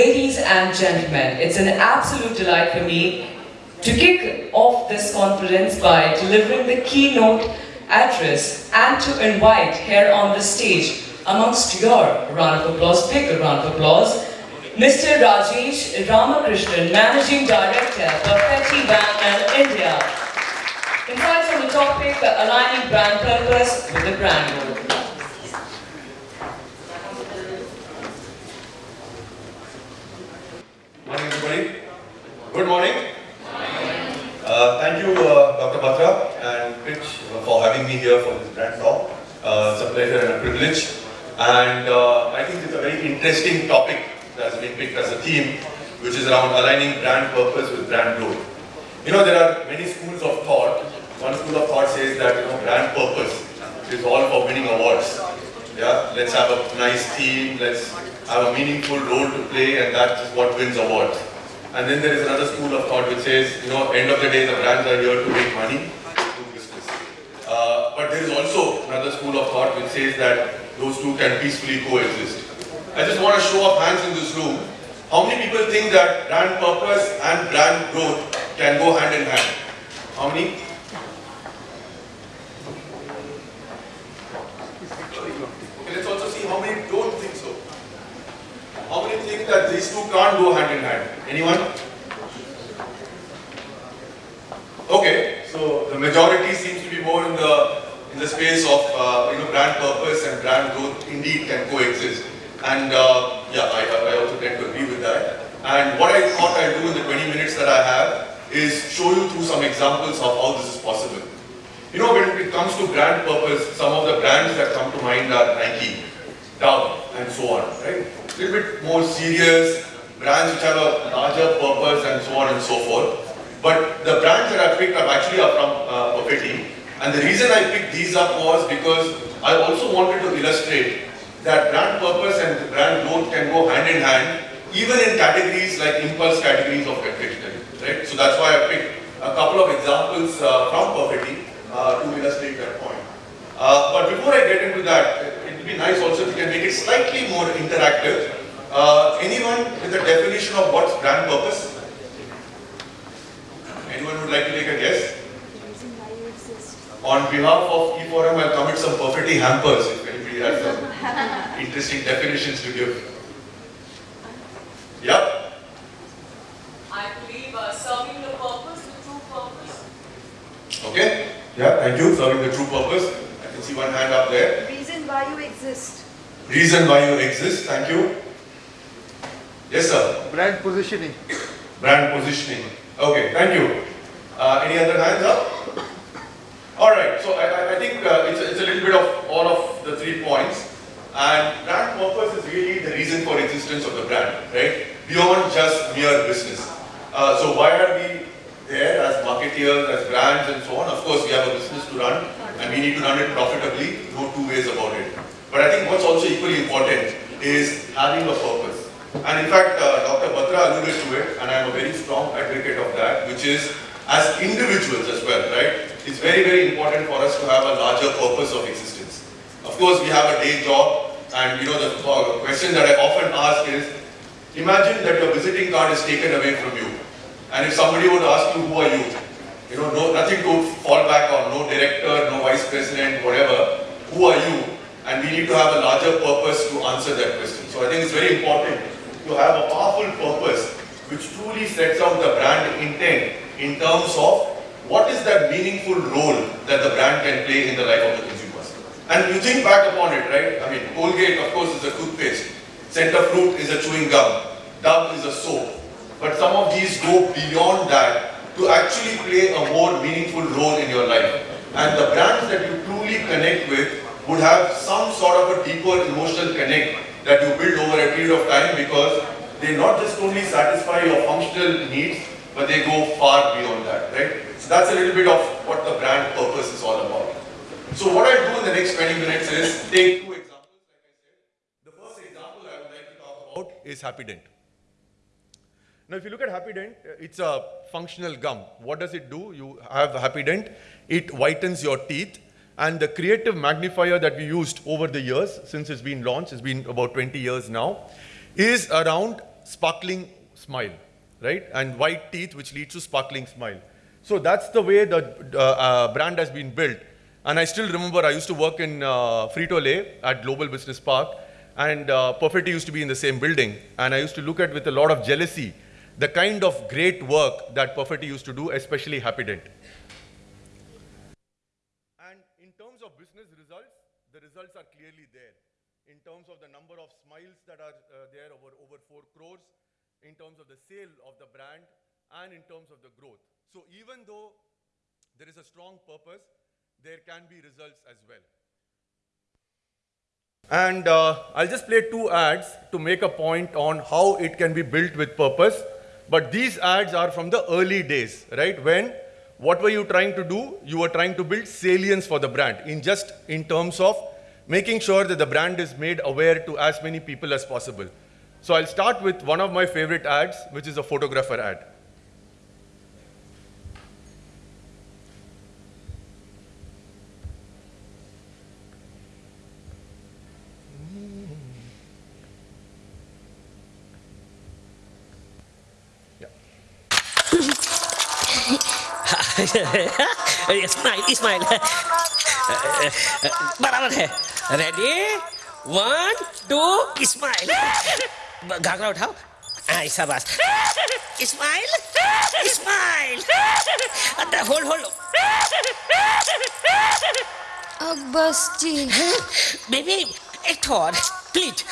Ladies and gentlemen, it's an absolute delight for me to kick off this conference by delivering the keynote address and to invite here on the stage amongst your round of applause, big round of applause, Mr. Rajesh Ramakrishnan, Managing Director, Perfetti Van Melle India. Insights on the topic, aligning brand purpose with the brand goal. Morning, everybody. Good morning. Uh, thank you, uh, Dr. Batra and Pitch, for having me here for this brand talk. Uh, it's a pleasure and a privilege. And uh, I think it's a very interesting topic that has been picked as a theme, which is around aligning brand purpose with brand growth. You know, there are many schools of thought. One school of thought says that, you know, brand purpose is all for winning awards. Yeah, let's have a nice theme, let's have a meaningful role to play, and that is what wins awards. And then there is another school of thought which says, you know, end of the day, the brands are here to make money, do business. Uh, but there is also another school of thought which says that those two can peacefully coexist. I just want to show up hands in this room. How many people think that brand purpose and brand growth can go hand in hand? How many? Okay, let's also see how many don't think so. How many think that these two can't go hand in hand? Anyone? Okay, so the majority seems to be more in the in the space of uh, you know brand purpose and brand growth indeed can coexist. And uh, yeah, I, I also tend to agree with that. And what I thought I'd do in the 20 minutes that I have is show you through some examples of how this is possible. You know, when it comes to brand purpose, some of the brands that come to mind are Nike, Dove, and so on, right? Little bit more serious, brands which have a larger purpose and so on and so forth. But the brands that I picked up actually are from uh. And the reason I picked these up was because I also wanted to illustrate that brand purpose and brand growth can go hand in hand, even in categories like impulse categories of confectionery, right? So that's why I picked a couple of examples uh, from Perfetti uh, to illustrate that point. Uh, but before I get into that, would be nice also if you can make it slightly more interactive. Uh, anyone with a definition of what's brand purpose? Anyone would like to take a guess? On behalf of e4m, I'll commit some Perfetti hampers if anybody has some interesting definitions to give. Yep. I believe uh, serving the purpose, the true purpose. Okay. Yeah, thank you. Serving the true purpose. I can see one hand up there. Reason why you exist. Reason why you exist. Thank you. Yes, sir. Brand positioning. Brand positioning. Okay, thank you. Uh, any other hands up? All right, so I, I- I think uh, it's, a- it's a little bit of all of the three points. And brand purpose is really the reason for existence of the brand, right? Beyond just mere business. Uh, so why are we there as marketeers, as brands and so on? Of course, we have a business to run and we need to run it profitably, no two ways about it. But I think what's also equally important is having a purpose. And in fact, uh, Dr. Batra alluded to it, and I'm a very strong advocate of that, which is as individuals as well, right? It's very, very important for us to have a larger purpose of existence. Of course, we have a day job, and you know, the uh, question that I often ask is, imagine that your visiting card is taken away from you. And if somebody would ask you, who are you? You know, no, nothing to fall back on, no director, no vice president, whatever. Who are you? And we need to have a larger purpose to answer that question. So I think it's very important to have a powerful purpose which truly sets out the brand intent in terms of what is that meaningful role that the brand can play in the life of the consumers. And you think back upon it, right? I mean, Colgate, of course, is a toothpaste. Center Fruit is a chewing gum. Dove is a soap. But some of these go beyond that to actually play a more meaningful role in your life. And the brands that you truly connect with would have some sort of a deeper emotional connect that you build over a period of time because they not just only satisfy your functional needs, but they go far beyond that, right? So that's a little bit of what the brand purpose is all about. So what I do in the next 20 minutes is take two examples, like I said. The first example I would like to talk about is Happy Dent. Now, if you look at Happy Dent, uh, it's a functional gum. What does it do? You have Happy Dent, it whitens your teeth, and the creative magnifier that we used over the years, since it's been launched, it's been about 20 years now, is around sparkling smile, right? And white teeth, which leads to sparkling smile. So that's the way the uh, uh, brand has been built. And I still remember I used to work in uh, Frito-Lay at Global Business Park, and uh, Perfetti used to be in the same building. And I used to look at with a lot of jealousy the kind of great work that Perfetti used to do, especially Happydent. And in terms of business results, the results are clearly there. In terms of the number of smiles that are uh, there, over, over 4 crores, in terms of the sale of the brand, and in terms of the growth. So even though there is a strong purpose, there can be results as well. And uh, I'll just play two ads to make a point on how it can be built with purpose. But these ads are from the early days, right? When, what were you trying to do? You were trying to build salience for the brand in just in terms of making sure that the brand is made aware to as many people as possible. So I'll start with one of my favorite ads, which is a photographer ad. Smile smile बराबर है ready one two smile घाघरा उठाओ ऐसा बस smile smile hold hold अब बस जी baby एक ठोर please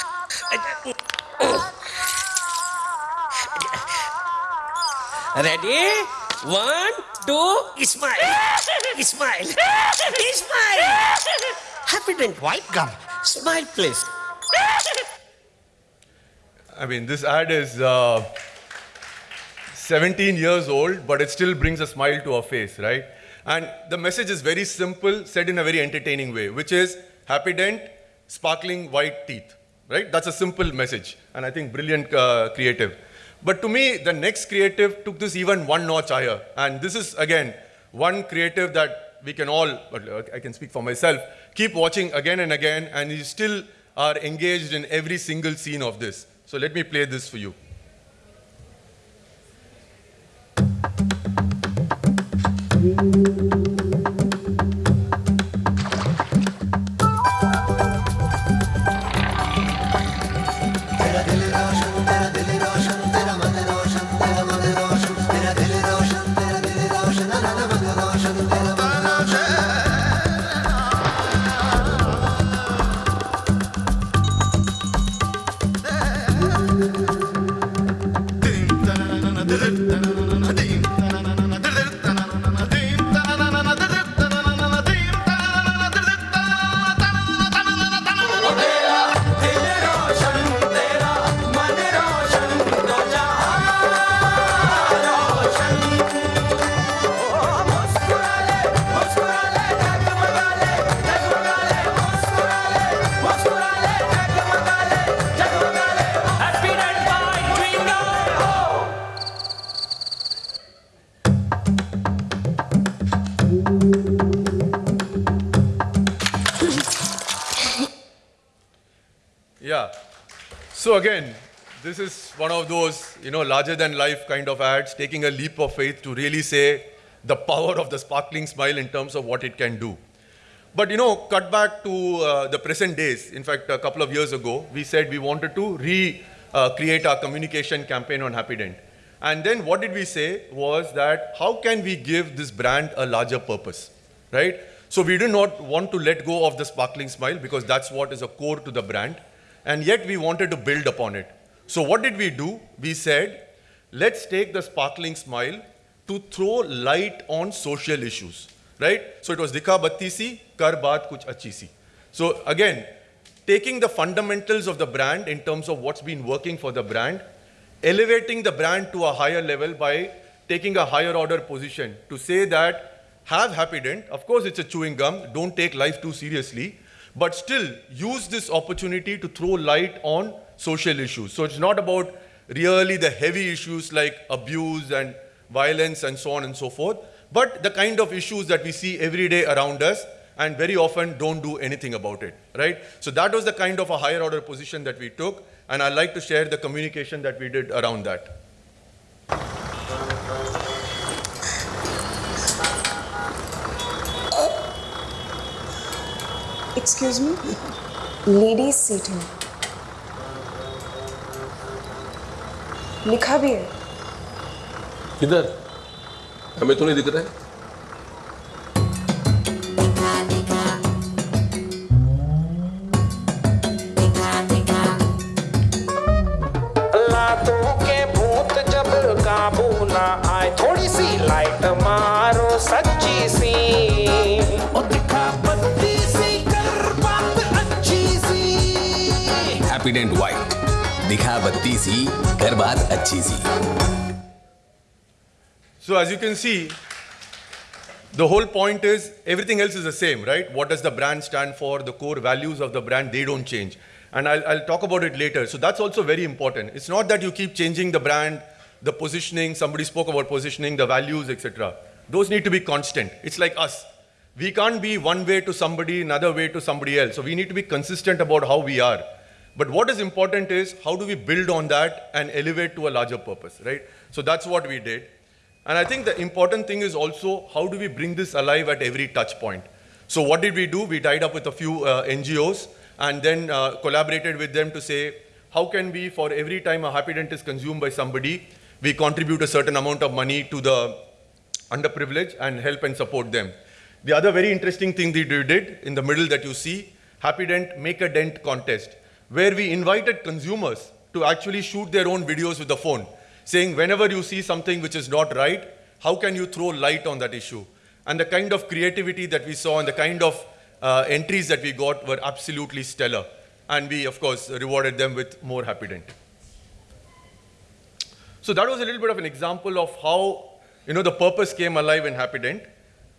ready one to Ismail. Ismail. Ismail. Happydent white gum. Smile, please. I mean, this ad is uh, 17 years old, but it still brings a smile to our face, right? And the message is very simple, said in a very entertaining way, which is happy dent, sparkling white teeth, right? That's a simple message, and I think brilliant uh, creative. But to me, the next creative took this even one notch higher, and this is again one creative that we can all, uh, I can speak for myself, keep watching again and again, and you still are engaged in every single scene of this. So let me play this for you. So again, this is one of those, you know, larger than life kind of ads, taking a leap of faith to really say the power of the sparkling smile in terms of what it can do. But you know, cut back to uh, the present days. In fact, a couple of years ago, we said we wanted to recreate our communication campaign on Happydent. And then what did we say was that how can we give this brand a larger purpose, right? So we do not want to let go of the sparkling smile because that's what is a core to the brand. And yet we wanted to build upon it. So what did we do? We said, let's take the sparkling smile to throw light on social issues, right? So it was Dikha Batti Si, Kar Baat Kuch Achi Si. So again, taking the fundamentals of the brand in terms of what's been working for the brand, elevating the brand to a higher level by taking a higher order position to say that have happy dent. of course it's a chewing gum, don't take life too seriously, but still use this opportunity to throw light on social issues. So it's not about really the heavy issues like abuse and violence and so on and so forth, but the kind of issues that we see every day around us and very often don't do anything about it, right? So that was the kind of a higher order position that we took, and I'd like to share the communication that we did around that. Excuse me ladies seat है। लिखा भी है। किधर? हमें तो नहीं दिख रहा है। सी हैप्पीडेंट व्हाइट दिखा बत्ती सी कर बात अच्छी सी So as you can see, the whole point is everything else is the same, right? What does the brand stand for? The core values of the brand, they don't change. And I'll, I'll talk about it later. So that's also very important. It's not that you keep changing the brand, the positioning, somebody spoke about positioning, the values, etc. Those need to be constant. It's like us. We can't be one way to somebody, another way to somebody else. So we need to be consistent about how we are. But what is important is how do we build on that and elevate to a larger purpose, right? So that's what we did. And I think the important thing is also how do we bring this alive at every touch point. So what did we do? We tied up with a few uh, NGOs and then uh, collaborated with them to say, how can we, for every time a happy dent is consumed by somebody, we contribute a certain amount of money to the underprivileged and help and support them. The other very interesting thing that we did in the middle that you see, Happy Dent Make a Dent contest, where we invited consumers to actually shoot their own videos with the phone, saying whenever you see something which is not right, how can you throw light on that issue? And the kind of creativity that we saw and the kind of uh, entries that we got were absolutely stellar. And we, of course, rewarded them with more Happy Dent. So that was a little bit of an example of how you know the purpose came alive in Happy Dent.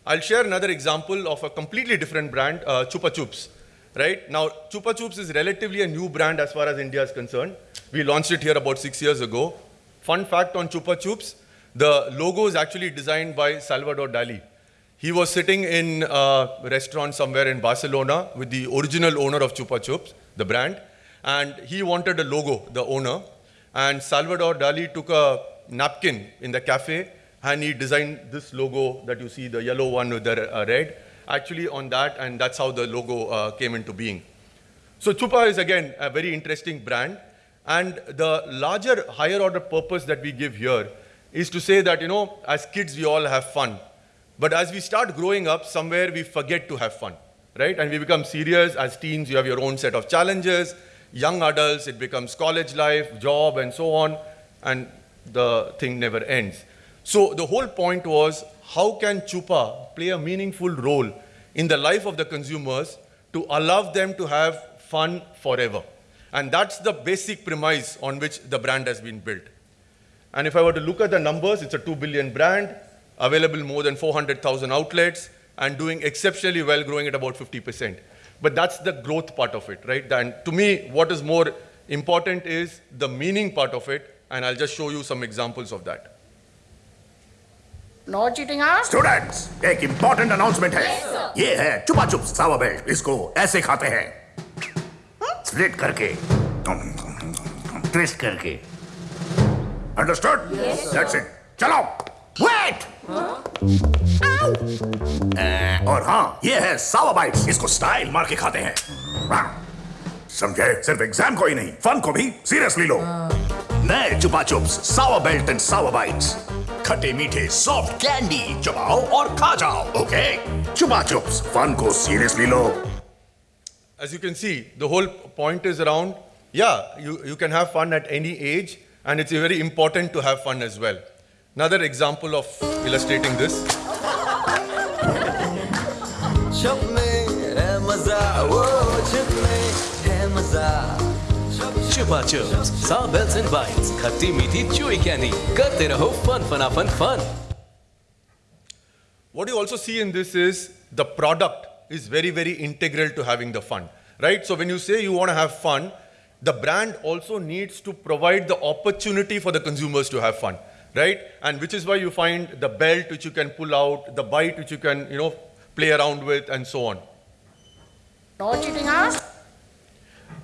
I'll share another example of a completely different brand, uh, Chupa Chups. Right now, Chupa Chups is relatively a new brand as far as India is concerned. We launched it here about six years ago. Fun fact on Chupa Chups: the logo is actually designed by Salvador Dali. He was sitting in a restaurant somewhere in Barcelona with the original owner of Chupa Chups, the brand, and he wanted a logo, the owner. And Salvador Dali took a napkin in the cafe and he designed this logo that you see, the yellow one with the uh, red, actually on that, and that's how the logo uh, came into being. So Chupa is again a very interesting brand, and the larger, higher order purpose that we give here is to say that, you know, as kids we all have fun, but as we start growing up, somewhere we forget to have fun, right? And we become serious. As teens, you have your own set of challenges. Young adults, it becomes college life, job, and so on, and the thing never ends. So the whole point was how can Chupa play a meaningful role in the life of the consumers to allow them to have fun forever? And that's the basic premise on which the brand has been built. And if I were to look at the numbers, it's a 2 billion brand, available more than 400,000 outlets, and doing exceptionally well, growing at about 50%. But that's the growth part of it, right? And to me, what is more important is the meaning part of it, and I'll just show you some examples of that. No cheating हाँ students एक important announcement है। ये है चुपा चुप सावा belt इसको ऐसे खाते हैं। स्प्लिट करके। ट्विस्ट करके। अंडरस्टूड दैट्स इट चलो। वेट और हाँ ये है सावा बाइट्स इसको स्टाइल मार के खाते हैं। समझे? सिर्फ़ एग्ज़ाम को ही नहीं फन को भी सीरियसली लो। नए चुपा चुप्स सावा बेल्ट एंड सावा बाइट्स खट्टे मीठे सॉफ्ट कैंडी चबाओ और खा जाओ ओके चुपा चुप्स फन को seriously low As you can see, the whole point is around, yeah, you, you can have fun at any age, and it's very important to have fun as well. Another example of illustrating this. छप में है मजा वो छप में है मजा Chupa Chups, Sour Belts and Bites, खट्टी मीठी chewy candy, करते रहो fun fun fun fun. What you also see in this is the product is very, very integral to having the fun, right? So when you say you want to have fun, the brand also needs to provide the opportunity for the consumers to have fun, right? And which is why you find the belt which you can pull out, the bite which you can, you know, play around with, and so on. No cheating, huh?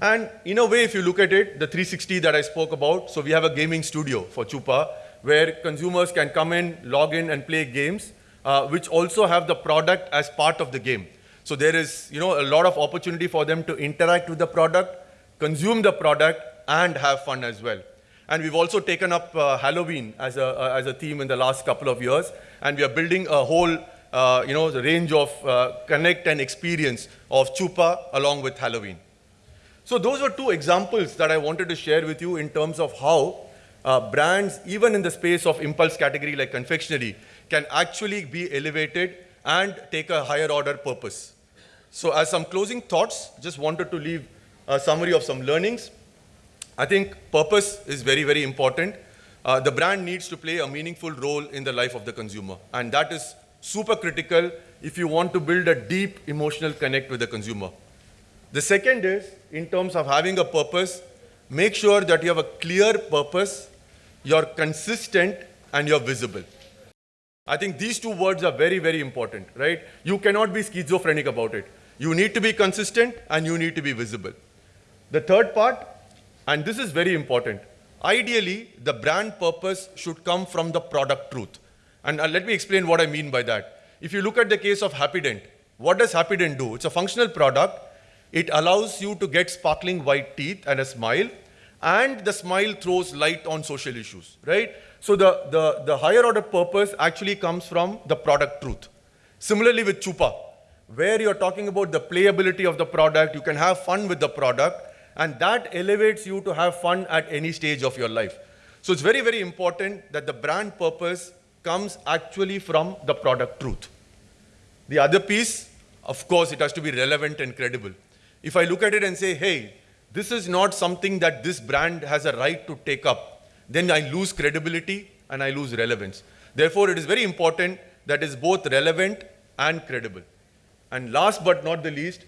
And in a way, if you look at it, the 360 that I spoke about, so we have a gaming studio for Chupa where consumers can come in, log in, and play games, uh, which also have the product as part of the game. So there is, you know, a lot of opportunity for them to interact with the product, consume the product, and have fun as well. And we've also taken up uh, Halloween as a, uh, as a theme in the last couple of years, and we are building a whole, uh, you know, the range of uh, connect and experience of Chupa along with Halloween. So those were two examples that I wanted to share with you in terms of how uh, brands, even in the space of impulse category like confectionery, can actually be elevated and take a higher order purpose. So as some closing thoughts, just wanted to leave a summary of some learnings. I think purpose is very, very important. Uh, the brand needs to play a meaningful role in the life of the consumer. And that is super critical if you want to build a deep emotional connect with the consumer. The second is, in terms of having a purpose, make sure that you have a clear purpose, you're consistent, and you're visible. I think these two words are very, very important, right? You cannot be schizophrenic about it. You need to be consistent and you need to be visible. The third part, and this is very important, ideally, the brand purpose should come from the product truth. And uh, let me explain what I mean by that. If you look at the case of Happydent, what does Happydent do? It's a functional product. It allows you to get sparkling white teeth and a smile, and the smile throws light on social issues, right? So the, the, the higher order purpose actually comes from the product truth. Similarly with Chupa, where you're talking about the playability of the product, you can have fun with the product, and that elevates you to have fun at any stage of your life. So it's very, very important that the brand purpose comes actually from the product truth. The other piece, of course, it has to be relevant and credible. If I look at it and say, hey, this is not something that this brand has a right to take up, then I lose credibility and I lose relevance. Therefore, it is very important that is both relevant and credible. And last but not the least,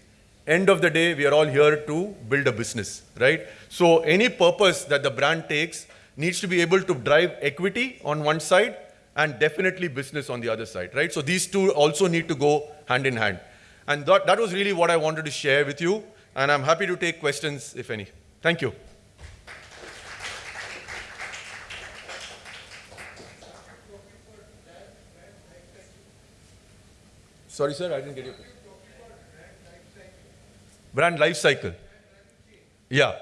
end of the day, we are all here to build a business, right? So any purpose that the brand takes needs to be able to drive equity on one side and definitely business on the other side, right? So these two also need to go hand in hand. And that, that was really what I wanted to share with you. And I'm happy to take questions, if any. Thank you. Sorry, sir, I didn't get your question. Brand life cycle. Yeah.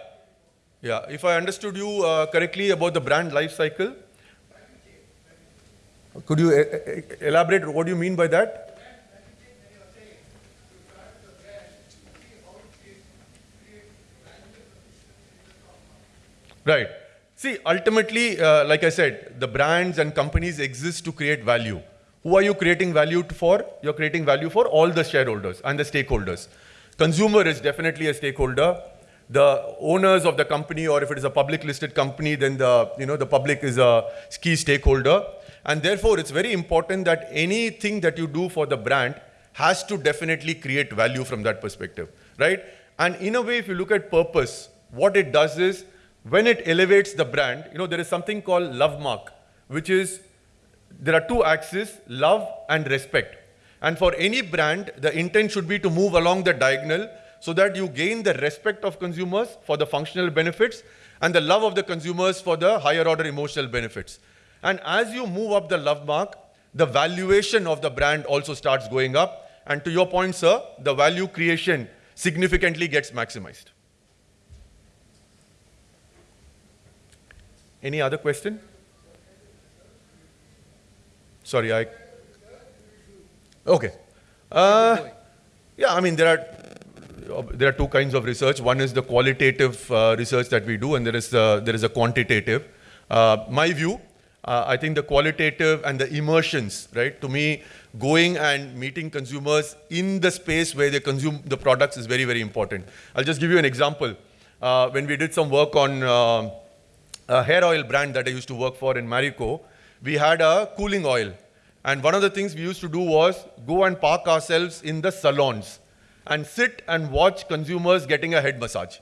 Yeah. If I understood you uh, correctly about the brand life cycle, could you e- e- elaborate what do you mean by that? Right. See, ultimately, uh, like I said, the brands and companies exist to create value. Who are you creating value for? You're creating value for all the shareholders and the stakeholders. Consumer is definitely a stakeholder. The owners of the company, or if it is a public listed company, then the, you know, the public is a key stakeholder. And therefore, it's very important that anything that you do for the brand has to definitely create value from that perspective, right? And in a way, if you look at purpose, what it does is when it elevates the brand, you know, there is something called love mark, which is there are two axes, love and respect. And for any brand, the intent should be to move along the diagonal so that you gain the respect of consumers for the functional benefits and the love of the consumers for the higher order emotional benefits. And as you move up the love mark, the valuation of the brand also starts going up. And to your point, sir, the value creation significantly gets maximized. Any other question? Sorry, I. Okay. Uh, yeah, I mean, there are, there are two kinds of research. One is the qualitative uh, research that we do, and there is, there is a quantitative. Uh, my view, uh, I think the qualitative and the immersions, right? To me, going and meeting consumers in the space where they consume the products is very, very important. I'll just give you an example. Uh, when we did some work on uh, a hair oil brand that I used to work for in Marico, we had a cooling oil. And one of the things we used to do was go and park ourselves in the salons and sit and watch consumers getting a head massage.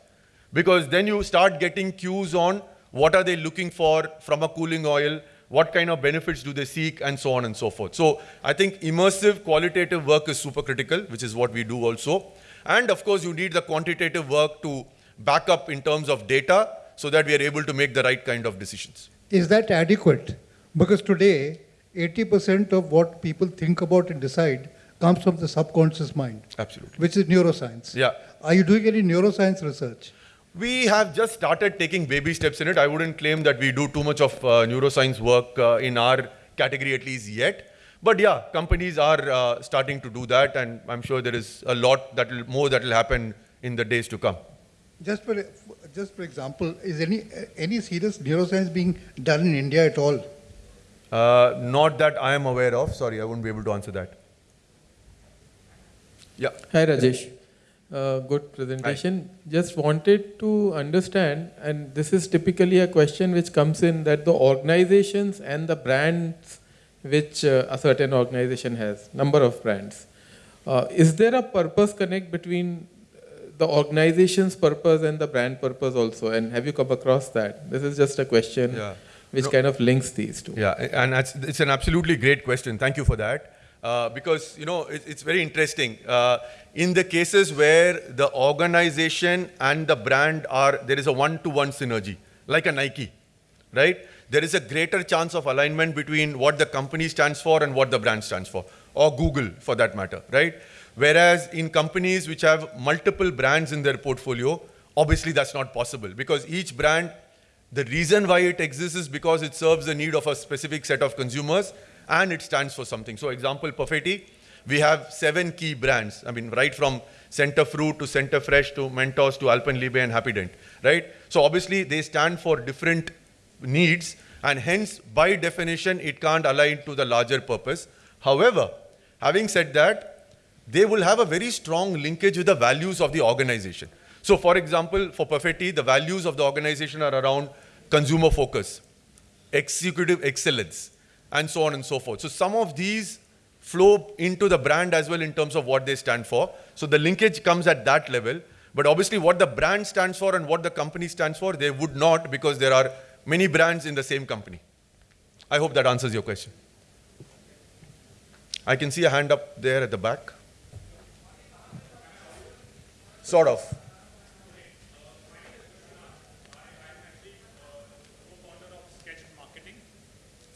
Because then you start getting cues on what are they looking for from a cooling oil, what kind of benefits do they seek, and so on and so forth. So I think immersive qualitative work is super critical, which is what we do also. And of course, you need the quantitative work to back up in terms of data so that we are able to make the right kind of decisions. Is that adequate? Because today, 80% of what people think about and decide comes from the subconscious mind, Absolutely. which is neuroscience. Yeah. Are you doing any neuroscience research? We have just started taking baby steps in it. I wouldn't claim that we do too much of uh, neuroscience work uh, in our category at least yet. But yeah, companies are uh, starting to do that, and I'm sure there is a lot that will, more that will happen in the days to come. Just for, just for example, is any, any serious neuroscience being done in India at all? Uh, not that I am aware of. Sorry, I won't be able to answer that. Yeah. Hi Rajesh. Uh, good presentation. Just wanted to understand, and this is typically a question which comes in that the organizations and the brands which uh, a certain organization has, number of brands. Uh, is there a purpose connect between the organization's purpose and the brand purpose also? And have you come across that? This is just a question Yeah. which No. kind of links these two. Yeah, and it's an absolutely great question. Thank you for that. Uh, because, you know, it, it's very interesting. Uh, in the cases where the organization and the brand are, there is a one-to-one synergy, like a Nike, right? There is a greater chance of alignment between what the company stands for and what the brand stands for, or Google for that matter, right? Whereas in companies which have multiple brands in their portfolio, obviously that's not possible because each brand the reason why it exists is because it serves the need of a specific set of consumers and it stands for something. So example, Perfetti, we have seven key brands. I mean, right from Center Fruit to Center Fresh to Mentos to Alpenliebe and Happy Dent, right? So obviously they stand for different needs and hence by definition it can't align to the larger purpose. However, having said that, they will have a very strong linkage with the values of the organization. So for example, for Perfetti, the values of the organization are around consumer focus, executive excellence, and so on and so forth. So some of these flow into the brand as well in terms of what they stand for. So the linkage comes at that level. But obviously what the brand stands for and what the company stands for, they would not because there are many brands in the same company. I hope that answers your question. I can see a hand up there at the back. Sort of.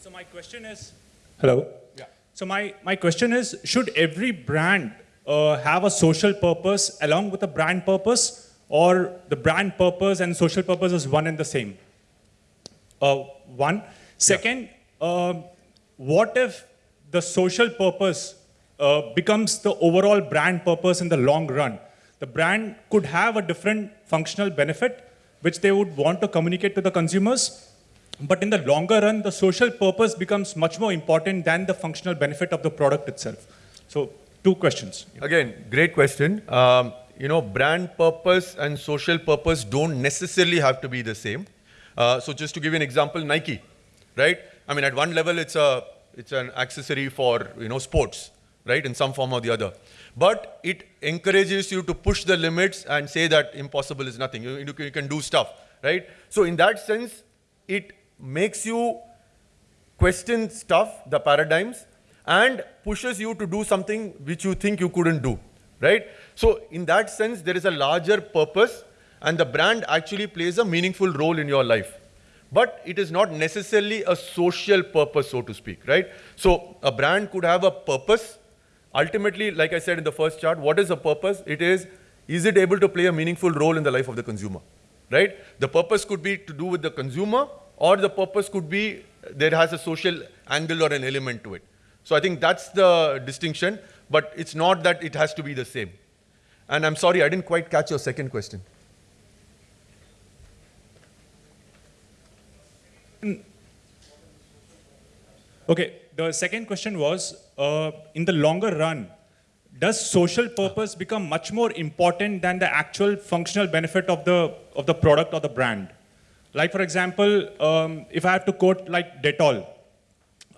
So my question is, hello. Yeah. So my, my question is, should every brand uh, have a social purpose along with a brand purpose, or the brand purpose and social purpose is one and the same? Uh, one. Second, um, what if the social purpose uh, becomes the overall brand purpose in the long run? The brand could have a different functional benefit which they would want to communicate to the consumers, but in the longer run, the social purpose becomes much more important than the functional benefit of the product itself. So, two questions. Again, great question. Um, you know, brand purpose and social purpose don't necessarily have to be the same. Uh, so just to give you an example, Nike, right? I mean, at one level, it's a it's an accessory for you know sports, right, in some form or the other. But it encourages you to push the limits and say that impossible is nothing. You, you can- do stuff, right? So in that sense, it makes you question stuff, the paradigms, and pushes you to do something which you think you couldn't do, right? So in that sense, there is a larger purpose, and the brand actually plays a meaningful role in your life. But it is not necessarily a social purpose, so to speak, right? So a brand could have a purpose. Ultimately, like I said in the first chart, what is the purpose? It is, is it able to play a meaningful role in the life of the consumer, right? The purpose could be to do with the consumer, or the purpose could be there has a social angle or an element to it. So I think that's the distinction, but it's not that it has to be the same. And I'm sorry, I didn't quite catch your second question. Okay, the second question was, uh, in the longer run, does social purpose become much more important than the actual functional benefit of the, of the product or the brand? Like for example, um, if I have to quote like Dettol,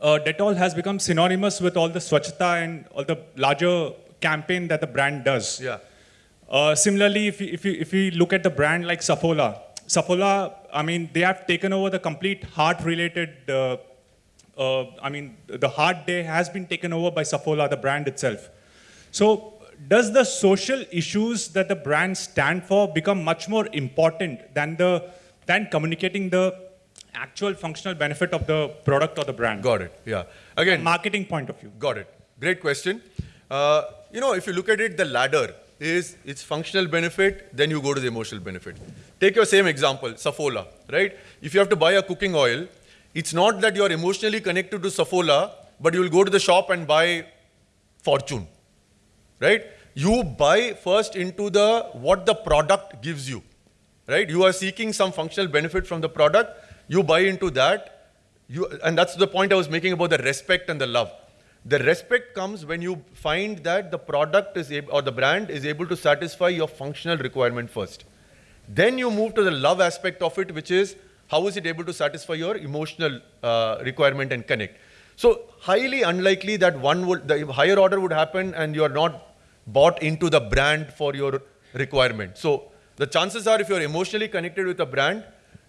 uh, Dettol has become synonymous with all the Swachhata and all the larger campaign that the brand does. Yeah. Uh, similarly, if you, if, you, if you look at the brand like Saffola, Saffola, I mean, they have taken over the complete heart-related uh, I mean, the hard day has been taken over by Saffola, the brand itself. So does the social issues that the brand stand for become much more important than, the, than communicating the actual functional benefit of the product or the brand? Got it, yeah. Again, marketing point of view. Got it. Great question. Uh, you know, if you look at it, the ladder is its functional benefit, then you go to the emotional benefit. Take your same example, Saffola, right? If you have to buy a cooking oil, it's not that you're emotionally connected to Saffola, but you'll go to the shop and buy Fortune, right? You buy first into the what the product gives you, right? You are seeking some functional benefit from the product, you buy into that, you, and that's the point I was making about the respect and the love. The respect comes when you find that the product is able, or the brand is able to satisfy your functional requirement first. Then you move to the love aspect of it, which is how is it able to satisfy your emotional uh, requirement and connect. So highly unlikely that one would, the higher order would happen and you are not bought into the brand for your requirement. So the chances are if you're emotionally connected with a brand,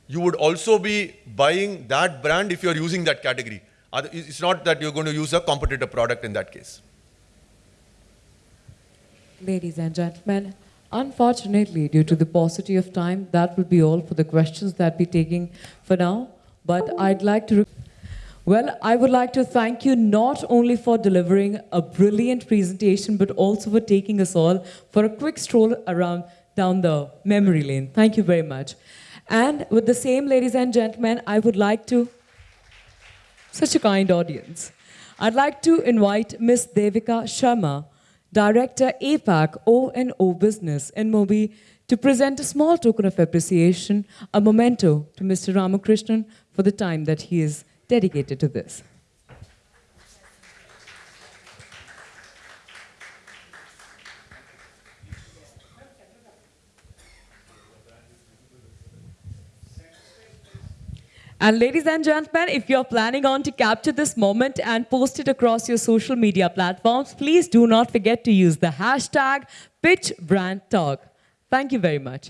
you would also be buying that brand if you're using that category. It's not that you're going to use a competitor product in that case. Ladies and gentlemen, unfortunately, due to the paucity of time, that will be all for the questions that we're taking for now. But I'd like to... Well, I would like to thank you not only for delivering a brilliant presentation, but also for taking us all for a quick stroll around down the memory lane. Thank you very much. And with the same, ladies and gentlemen, I would like to such a kind audience. I'd like to invite Miss Devika Sharma, Director APAC O&O Business InMobi, to present a small token of appreciation, a memento to Mr. Ramakrishnan for the time that he is dedicated to this. And ladies and gentlemen, if you're planning on to capture this moment and post it across your social media platforms, please do not forget to use the hashtag PitchBrandTalk. Thank you very much.